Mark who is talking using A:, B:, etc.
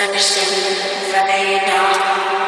A: استكشف فإذا